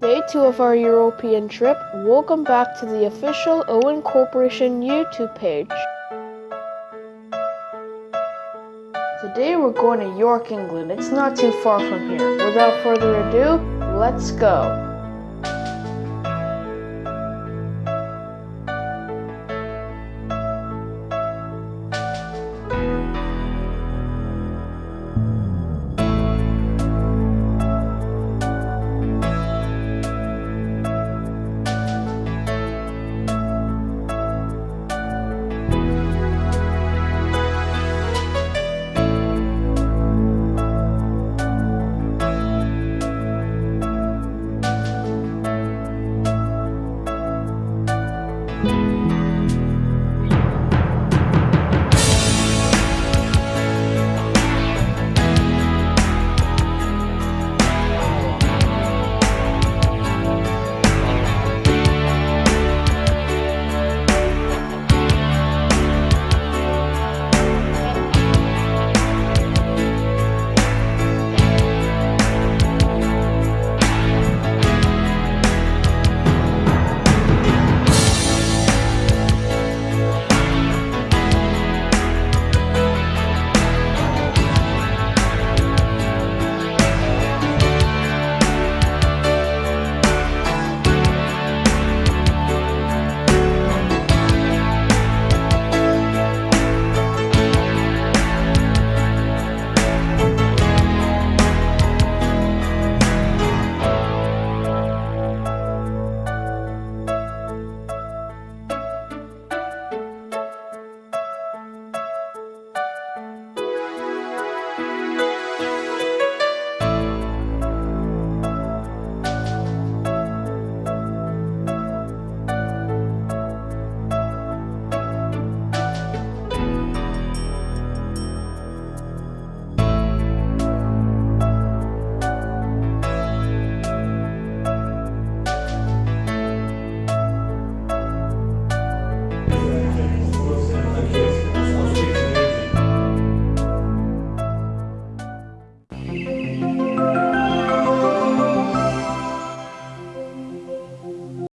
Day 2 of our European trip. Welcome back to the official Owen Corporation YouTube page. Today we're going to York, England. It's not too far from here. Without further ado, let's go.